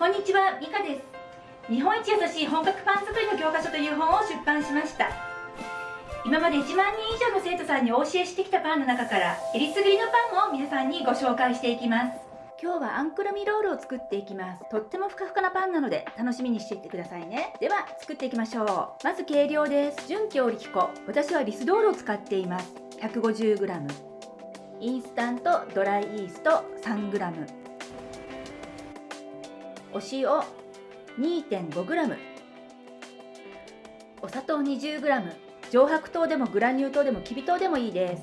こんにちは、ミカです。日本一優しい本格パン作りの教科書という本を出版しました。今まで1万人以上の生徒さんにお教えしてきたパンの中からえりすぐりのパンを皆さんにご紹介していきます。今日はあんくるみロールを作っていきます。とってもふかふかなパンなので楽しみにしていってくださいね。では作っていきましょう。まず計量です。純強力粉。私はリスドールを使っています。150g インスタントドライイースト 3g お塩。2.5g お砂糖 20g 上白糖でもグラニュー糖でもきび糖でもいいです。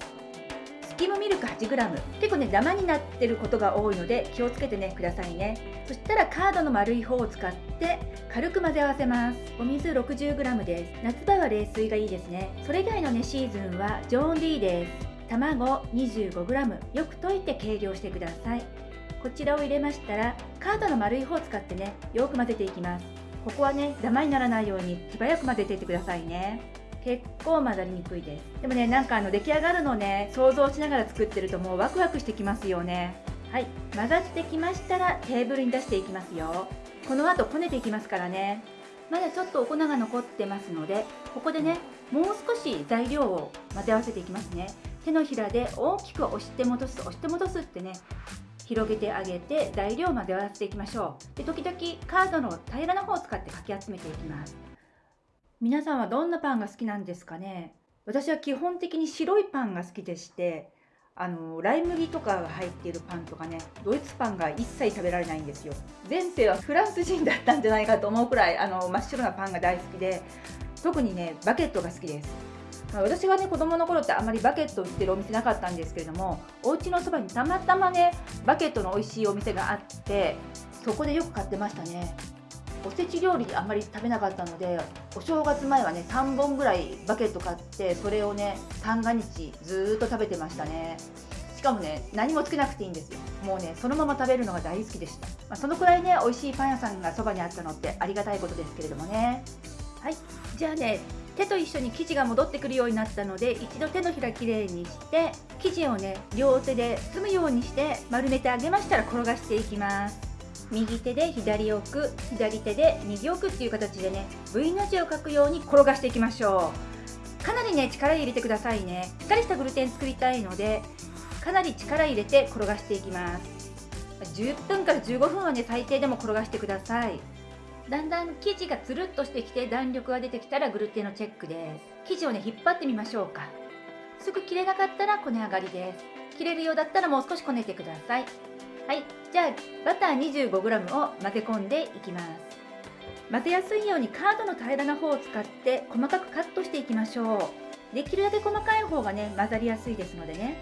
スキムミルク 8g 結構ねダマになってることが多いので気をつけてねくださいね。そしたらカードの丸い方を使って軽く混ぜ合わせます。お水 60g です。夏場は冷水がいいですね。それ以外のねシーズンは常温でいいです。卵 25g よく溶いて計量してください。こちらを入れましたらカードの丸い方を使ってねよく混ぜていきます。ここはねダマにならないように手早く混ぜていってくださいね。結構混ざりにくいです。でもねなんかあの出来上がるのね想像しながら作ってるともうワクワクしてきますよね。はい。混ざってきましたらテーブルに出していきますよ。この後こねていきますからね。まだちょっとお粉が残ってますのでここでねもう少し材料を混ぜ合わせていきますね。手のひらで大きく押して戻す押して戻すってね広げてあげて材料を混ぜ合わせていきましょう。で時々カードの平らな方を使ってかき集めていきます。皆さんはどんなパンが好きなんですかね？私は基本的に白いパンが好きでしてあのライ麦とかが入っているパンとかねドイツパンが一切食べられないんですよ。前世はフランス人だったんじゃないかと思うくらいあの真っ白なパンが大好きで特にねバケットが好きです。私がね子供の頃ってあまりバケット売ってるお店なかったんですけれどもお家のそばにたまたまねバケットの美味しいお店があってそこでよく買ってましたね。おせち料理あんまり食べなかったのでお正月前はね3本ぐらいバケット買ってそれをね三が日ずっと食べてましたね。しかもね何もつけなくていいんですよ。もうねそのまま食べるのが大好きでした、まあ、そのくらいね美味しいパン屋さんがそばにあったのってありがたいことですけれどもね。はい。じゃあね手と一緒に生地が戻ってくるようになったので一度手のひらきれいにして生地をね両手で包むようにして丸めてあげましたら転がしていきます。右手で左奥左手で右奥っていう形でね V の字を書くように転がしていきましょう。かなりね力入れてくださいね。しっかりしたグルテン作りたいのでかなり力入れて転がしていきます。10分から15分はね最低でも転がしてください。だんだん生地がつるっとしてきて弾力が出てきたらグルテンのチェックです。生地をね引っ張ってみましょうか。すぐ切れなかったらこね上がりです。切れるようだったらもう少しこねてください。はい。じゃあバター 25g を混ぜ込んでいきます。混ぜやすいようにカードの平らな方を使って細かくカットしていきましょう。できるだけ細かい方がね混ざりやすいですのでね。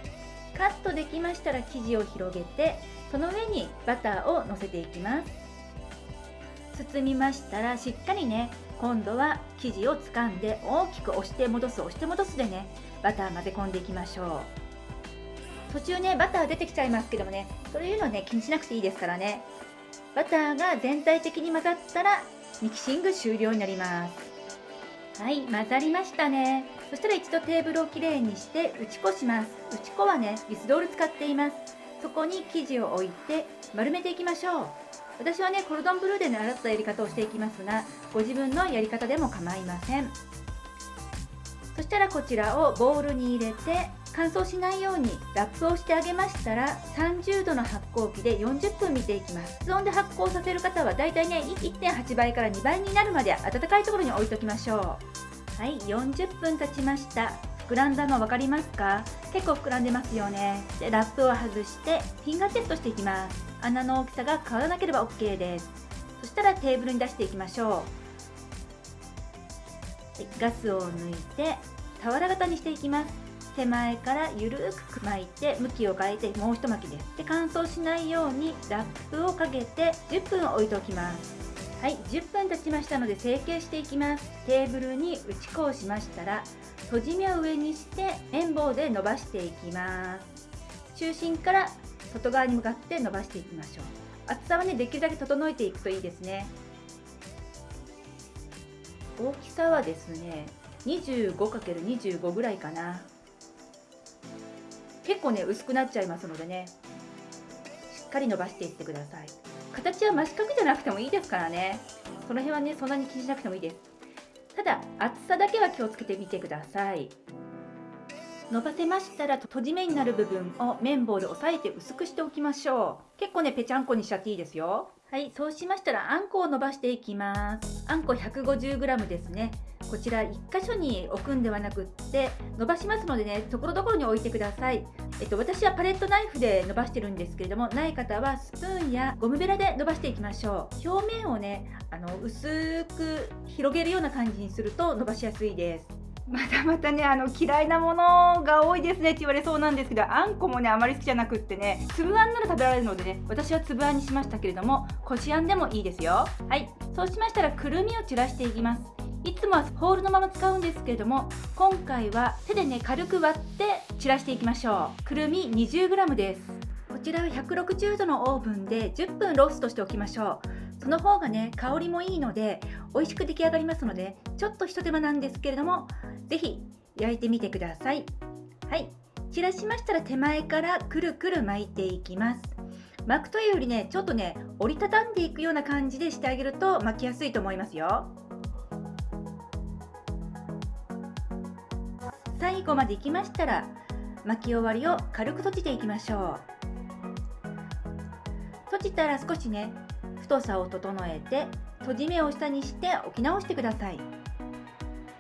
カットできましたら生地を広げてその上にバターをのせていきます。包みましたらしっかりね今度は生地を掴んで大きく押して戻す押して戻すでねバター混ぜ込んでいきましょう。途中ねバター出てきちゃいますけどもねそういうのね気にしなくていいですからね。バターが全体的に混ざったらミキシング終了になります。はい混ざりましたね。そしたら一度テーブルをきれいにして打ち粉します。打ち粉はねリスドール使っています。そこに生地を置いて丸めていきましょう。私はねコルドンブルーで習ったやり方をしていきますがご自分のやり方でも構いません。そしたらこちらをボウルに入れて乾燥しないようにラップをしてあげましたら30度の発酵機で40分見ていきます。室温で発酵させる方はだいたいね1.8倍から2倍になるまで温かいところに置いときましょう。はい40分経ちました。膨らんだの分かりますか？結構膨らんでますよね。でラップを外してフィンガーテストしていきます。穴の大きさが変わらなければ OK です。そしたらテーブルに出していきましょう、はい、ガスを抜いて俵型にしていきます。手前からゆるく巻いて向きを変えてもう一巻きです。で乾燥しないようにラップをかけて10分置いておきます。はい10分経ちましたので成形していきます。テーブルに打ち粉をしましたら閉じ目を上にして綿棒で伸ばしていきます。中心から外側に向かって伸ばしていきましょう。厚さはねできるだけ整えていくといいですね。大きさはですね 25×25 ぐらいかな。結構ね薄くなっちゃいますのでねしっかり伸ばしていってください。形は真四角じゃなくてもいいですからね。その辺はねそんなに気にしなくてもいいです。ただ厚さだけは気をつけてみてください。伸ばせましたら閉じ目になる部分を綿棒で押さえて薄くしておきましょう。結構ねぺちゃんこにしちゃっていいですよ。はいそうしましたらあんこを伸ばしていきます。あんこ 150g ですね。こちら1箇所に置くんではなくって伸ばしますのでねところどころに置いてください、えっと、私はパレットナイフで伸ばしてるんですけれどもない方はスプーンやゴムベラで伸ばしていきましょう。表面をねあの薄く広げるような感じにすると伸ばしやすいです。またまたねあの嫌いなものが多いですねって言われそうなんですけどあんこもねあまり好きじゃなくってね粒あんなら食べられるのでね私は粒あんにしましたけれどもこしあんでもいいですよ。はい。そうしましたらくるみを散らしていきますいつもはホールのまま使うんですけれども今回は手でね軽く割って散らしていきましょう。くるみ 20g です。こちらは160度のオーブンで10分ローストしておきましょう。その方がね香りもいいので美味しく出来上がりますのでちょっとひと手間なんですけれども是非焼いてみてください。はい。散らしましたら手前からくるくる巻いていきます。巻くというよりねちょっとね折りたたんでいくような感じでしてあげると巻きやすいと思いますよ。最後までいきましたら巻き終わりを軽く閉じていきましょう。閉じたら少しね太さを整えて閉じ目を下にして置き直してください。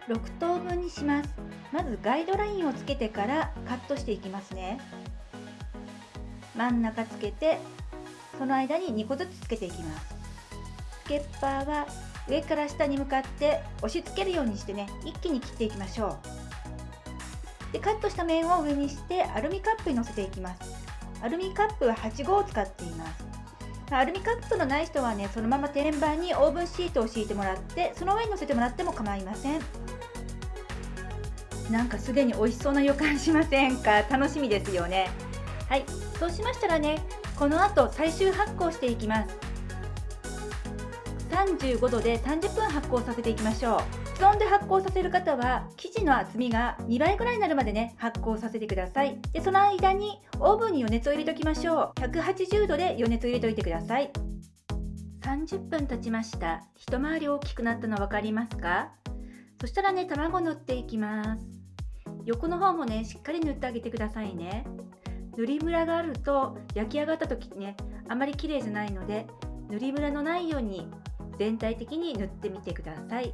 6等分にします。まずガイドラインをつけてからカットしていきますね。真ん中つけてその間に2個ずつつけていきます。スケッパーは上から下に向かって押し付けるようにしてね一気に切っていきましょう。でカットした面を上にしてアルミカップにのせていきます。アルミカップは8号を使っています。アルミカップのない人はねそのまま天板にオーブンシートを敷いてもらってその上に乗せてもらっても構いません。なんかすでに美味しそうな予感しませんか？楽しみですよね。はい。そうしましたらねこの後最終発酵していきます。35度で30分発酵させていきましょう。室温で発酵させる方は生地の厚みが2倍くらいになるまでね発酵させてください。でその間にオーブンに余熱を入れておきましょう。180度で余熱を入れておいてください。30分経ちました。一回り大きくなったの分かりますか？そしたらね卵塗っていきます。横の方もねしっかり塗ってあげてくださいね。塗りムラがあると焼き上がった時ねあまり綺麗じゃないので塗りムラのないように全体的に塗ってみてください。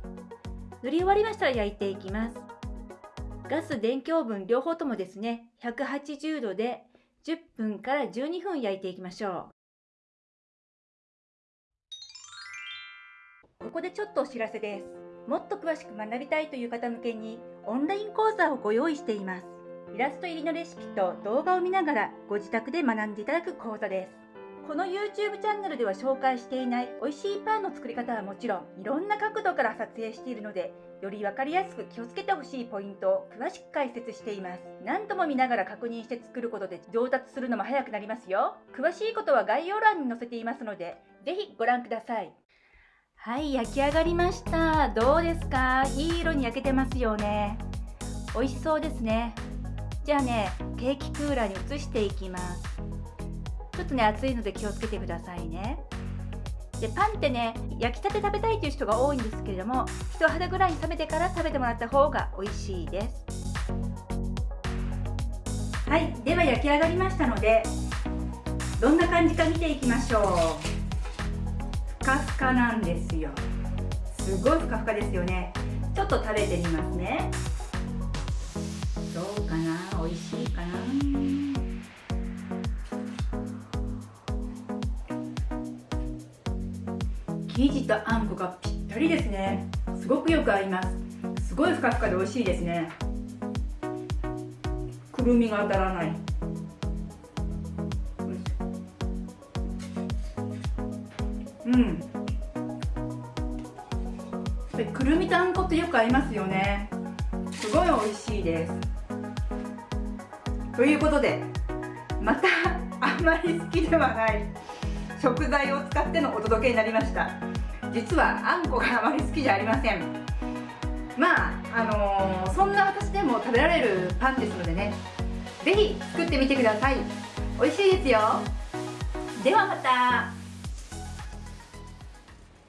塗り終わりましたら焼いていきます。ガス電気オーブン両方ともですね180度で10分から12分焼いていきましょう。ここでちょっとお知らせです。もっと詳しく学びたいという方向けにオンライン講座をご用意しています。イラスト入りのレシピと動画を見ながらご自宅で学んでいただく講座です。この YouTube チャンネルでは紹介していない美味しいパンの作り方はもちろんいろんな角度から撮影しているのでより分かりやすく気をつけてほしいポイントを詳しく解説しています何度も見ながら確認して作ることで上達するのも早くなりますよ詳しいことは概要欄に載せていますので是非ご覧くださいはい焼き上がりましたどうですかいい色に焼けてますよね美味しそうですねじゃあねケーキクーラーに移していきますちょっとね熱いので気をつけてくださいね。でパンってね焼きたて食べたいという人が多いんですけれども人肌ぐらいに冷めてから食べてもらった方が美味しいです。はいでは焼き上がりましたのでどんな感じか見ていきましょう。ふかふかなんですよ。すごいふかふかですよね。ちょっと食べてみますね。どうかな？美味しいかな？生地とあんこがぴったりですね。すごくよく合います。すごいふかふかで美味しいですね。くるみが当たらない。うん。くるみとあんこってよく合いますよね。すごい美味しいです。ということでまたあんまり好きではない。食材を使ってのお届けになりました。実はあんこがあまり好きじゃありません。まああのー、そんな私でも食べられるパンですのでね是非作ってみてください。美味しいですよ。ではまた。